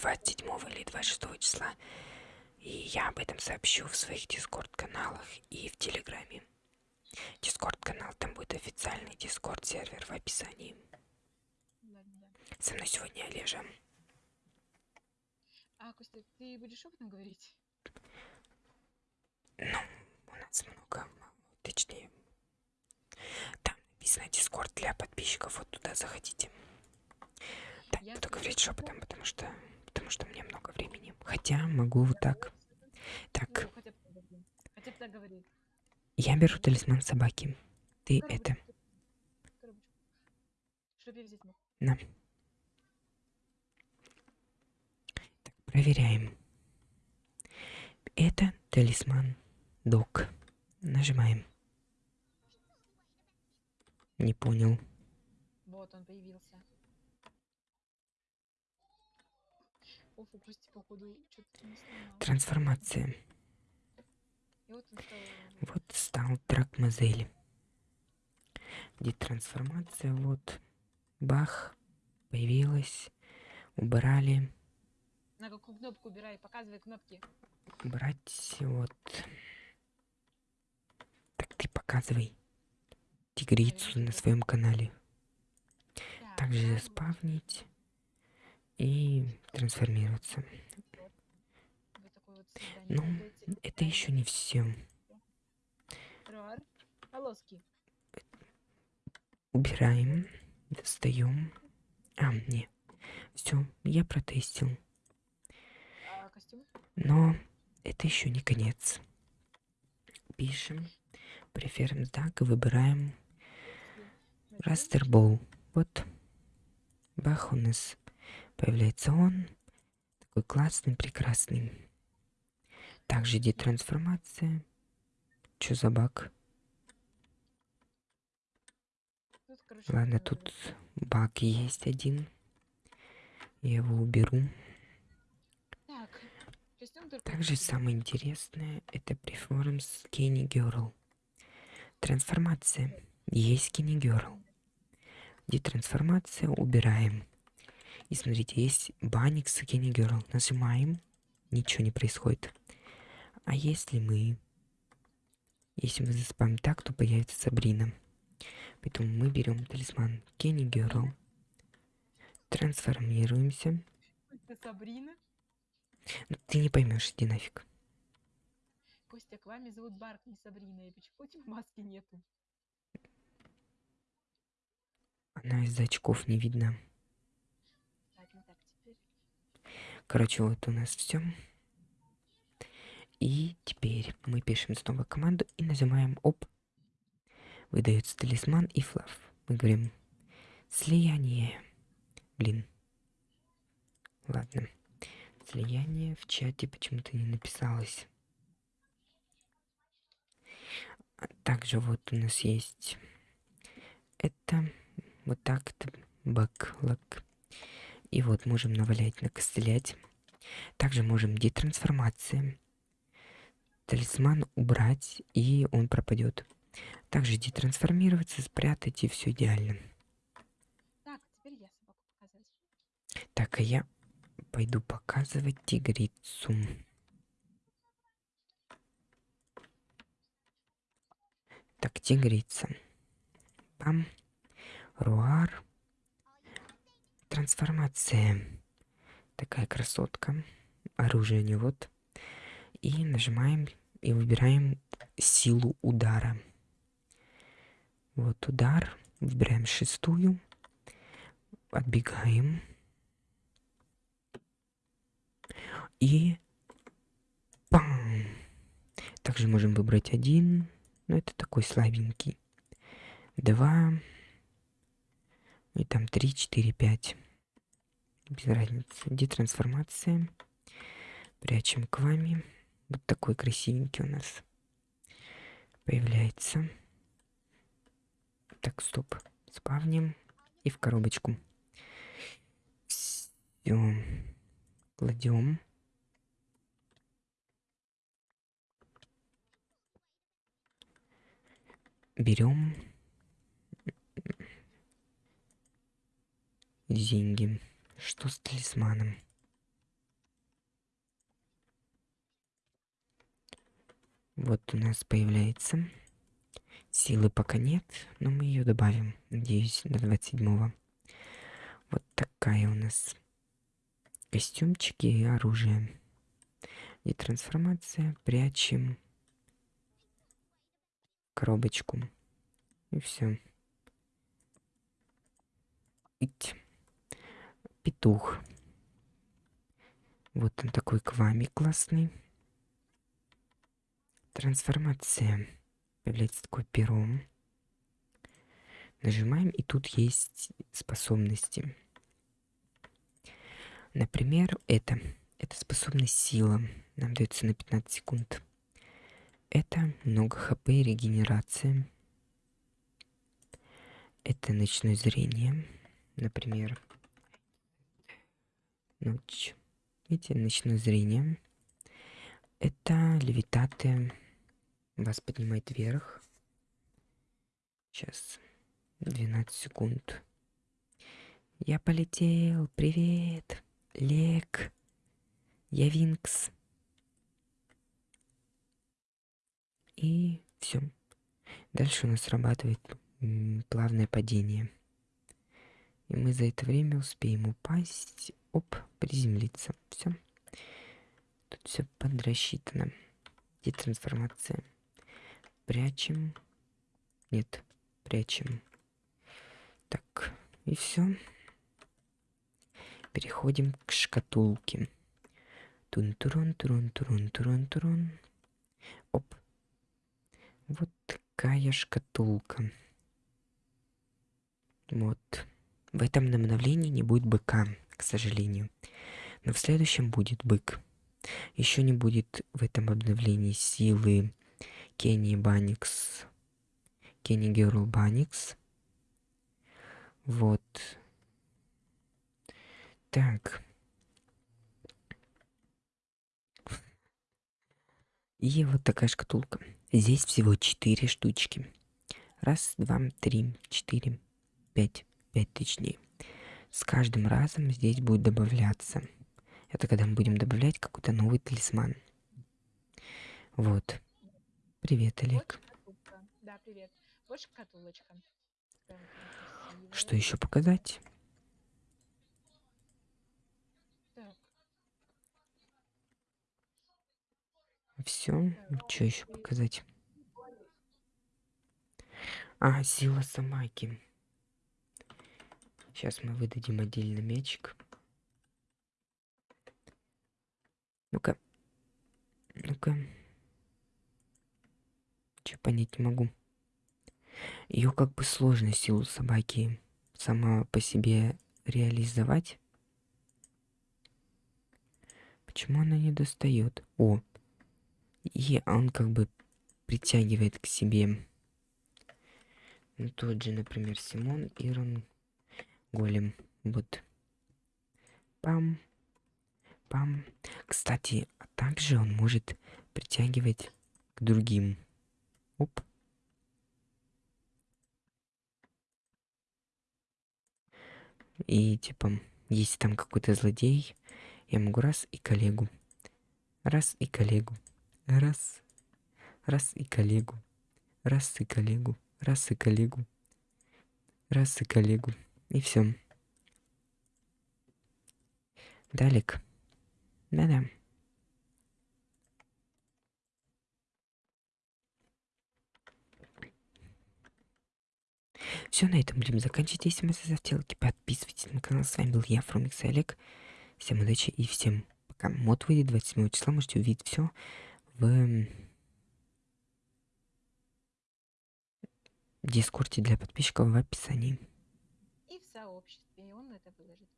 27 или 26 числа. И я об этом сообщу в своих дискорд-каналах и в Телеграме. Дискорд-канал, там будет официальный дискорд-сервер в описании. Со мной сегодня Олежа. А, Костя, ты будешь опытом говорить? Ну, у нас много, точнее. Там написано Дискорд для подписчиков, вот туда заходите. Так, Я буду говорить шепотом, потому что потому что мне много времени. Хотя могу вот так. Так, Ну, я беру талисман собаки. Ты это. На. Так, проверяем. Это талисман док. Нажимаем. Не понял. Вот он появился. Оф, у Кости, походу, что-то не сломал. Трансформация. Вот стал... Вот стал трак-мозель. Где трансформация, вот. Бах. Появилась. Убрали. На какую кнопку убирай, показывай кнопки. Брать вот. Так ты показывай тигрицу на своем канале. Так, Также ладно. заспавнить и трансформироваться. Ну. Это еще не все. Убираем, достаем. А, не. Все, я протестил. Но это еще не конец. Пишем Preference Duck и выбираем Растербоу. Вот. Бах, у нас появляется он. Такой классный, прекрасный. Также детрансформация. Что за баг? Тут, короче, Ладно, тут баг есть один. Я его уберу. Так. Также самое интересное это Preforms Skinny Girl. Трансформация. Есть Skinny Girl. Детрансформация убираем. И смотрите, есть банник Skinny Girl. Нажимаем, ничего не происходит. А если мы... Если мы заспамим так, то появится Сабрина. Поэтому мы берем талисман Kenny Girl. Трансформируемся. Это Сабрина. Ну, ты не поймешь, иди нафиг. Костя, к вами зовут Барк, не Сабрина. И почему у тебя маски нету? Она из очков не видно. Ладно, так, теперь... Короче, вот у нас все. И теперь мы пишем снова команду и нажимаем оп. Выдается талисман и флав. Мы говорим слияние. Блин. Ладно. Слияние в чате почему-то не написалось. Также вот у нас есть это вот так это бэклог. И вот можем навалять, накостылять. Также можем детрансформация. Талисман убрать, и он пропадет. Также детрансформироваться, спрятать, и все идеально. Так, теперь я собаку показывать. Так, а я пойду показывать тигрицу. Так, тигрица. Пам. Руар. Трансформация. Такая красотка. Оружие не вот. И нажимаем и выбираем силу удара. Вот удар. Выбираем шестую. Отбегаем. И пам. Также можем выбрать один. Но это такой слабенький. Два. И там три, четыре, пять. Без разницы. Детрансформация. Прячем к вами. Вот такой красивенький у нас появляется. Так, стоп. Спавним. И в коробочку. Все. Кладем. Берем деньги. Что с талисманом? Вот у нас появляется. Силы пока нет, но мы ее добавим, надеюсь, до 27-го. Вот такая у нас костюмчики и оружие. И трансформация. Прячем коробочку. И все. Ить. Петух. Вот он такой квами классный. Трансформация. Появляется такое перо. Нажимаем, и тут есть способности. Например, это. Это способность сила. Нам дается на 15 секунд. Это много хп и регенерация. Это ночное зрение. Например, ночь. Видите, ночное зрение. Это левитаты. Вас поднимает вверх. Сейчас. 12 секунд. Я полетел. Привет. Лек. Я Винкс. И все. Дальше у нас срабатывает плавное падение. И мы за это время успеем упасть, оп, приземлиться. Все. Тут все подрасчитано. Где трансформация? Прячем. Нет, прячем. Так, и все. Переходим к шкатулке. Тун-турун, турун, турун, турун, турун. Оп, вот такая шкатулка. Вот. В этом обновлении не будет быка, к сожалению. Но в следующем будет бык. Еще не будет в этом обновлении силы Кенни Баникс. Кенни Герл Баникс. Вот. Так. И вот такая шкатулка. Здесь всего четыре штучки. Раз, два, три, четыре, пять. Пять точнее. С каждым разом здесь будет добавляться. Это когда мы будем добавлять какой-то новый талисман. Вот. Привет, Олег. да, привет. Вот шкатулочка. Что еще показать? Все. Что еще показать? А, сила Самаки. Сейчас мы выдадим отдельно мячик. Ну-ка. Ну-ка. Че понять не могу. Ее как бы сложно силу собаки сама по себе реализовать. Почему она не достает? О, и он как бы притягивает к себе ну, тот же, например, Симон, Ирон, Голем. Вот. Пам. Пам. Кстати, а также он может притягивать к другим. Оп. И типа, если там какой-то злодей, я могу раз и коллегу. Раз и коллегу. Раз. Раз и коллегу. Раз и коллегу. Раз и коллегу. Раз и коллегу. И все. Далек. Да-да. Все, на этом будем заканчивать. Если ставьте лайки, подписывайтесь на канал. С вами был я, Фрумикс Олег. Всем удачи и всем пока. Мод выйдет 27 числа, можете увидеть все в дискорде для подписчиков в описании. И в сообществе, и он это выложит.